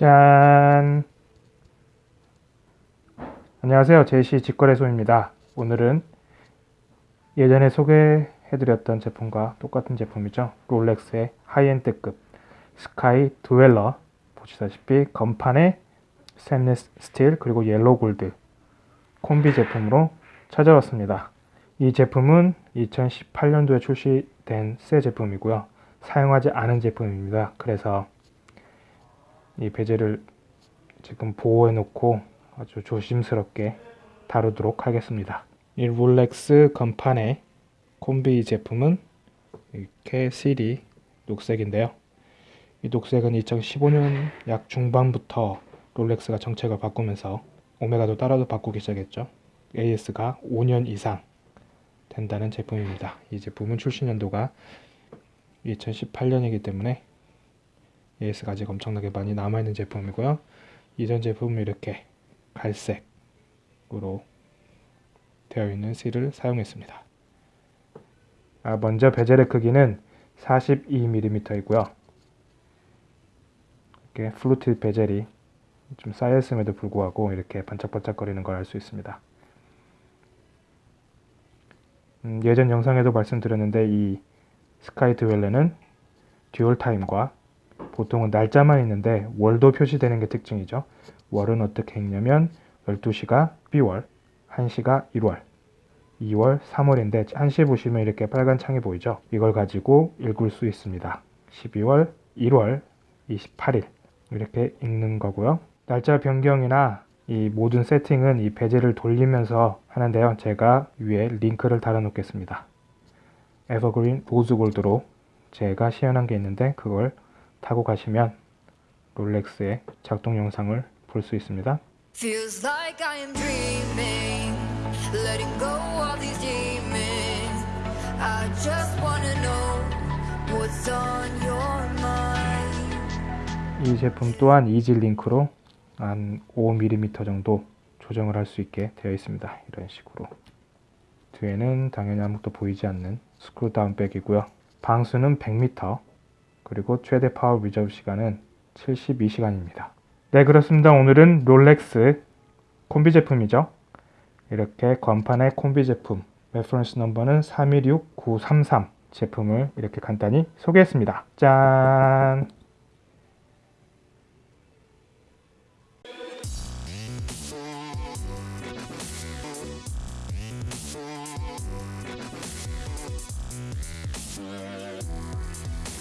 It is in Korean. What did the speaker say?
짠! 안녕하세요. 제시 직거래소입니다. 오늘은 예전에 소개해드렸던 제품과 똑같은 제품이죠. 롤렉스의 high-end급 스카이 드웰러 보시다시피 검판에 스테인리스 스틸 그리고 yellow gold 콤비 제품으로 찾아왔습니다. 이 제품은 2018년도에 출시된 새 제품이고요. 사용하지 않은 제품입니다. 그래서 이 베젤을 지금 보호해 놓고 아주 조심스럽게 다루도록 하겠습니다. 이 롤렉스 건판의 콤비 제품은 이렇게 실이 녹색인데요. 이 녹색은 2015년 약 중반부터 롤렉스가 정책을 바꾸면서 오메가도 따라도 바꾸기 시작했죠. AS가 5년 이상 된다는 제품입니다. 이 제품은 출시 연도가 2018년이기 때문에 AS가 아직 엄청나게 많이 남아있는 제품이고요. 이전 제품은 이렇게 갈색으로 되어 있는 실을 사용했습니다. 아, 먼저 베젤의 크기는 42mm이고요. 이렇게 플루트 베젤이 좀 쌓였음에도 불구하고 이렇게 반짝반짝거리는 걸 알 수 있습니다. 음, 예전 영상에도 말씀드렸는데 이 스카이 드웰러는 dual time과 보통은 날짜만 있는데 월도 표시되는 게 특징이죠. 월은 어떻게 읽냐면 12시가 12월, 1시가 1월, 2월, 3월인데 1시에 보시면 이렇게 빨간 창이 보이죠. 이걸 가지고 읽을 수 있습니다. 12월, 1월, 28일 이렇게 읽는 거고요. 날짜 변경이나 이 모든 세팅은 이 bezel을 돌리면서 하는데요. 제가 위에 링크를 달아 놓겠습니다. 에버그린 rose gold로 제가 시연한 게 있는데 그걸 타고 가시면 롤렉스의 작동 영상을 볼 수 있습니다. 이 제품 또한 easy link로 한 5mm 정도 조정을 할 수 있게 되어 있습니다. 이런 식으로. 뒤에는 당연히 아무것도 보이지 않는 screw down back이고요. 방수는 100m, 그리고 최대 power reserve 시간은 72시간입니다. 네 그렇습니다. 오늘은 롤렉스 콤비 제품이죠. 이렇게 검판의 콤비 제품 reference number는 316933 제품을 이렇게 간단히 소개했습니다. 짠!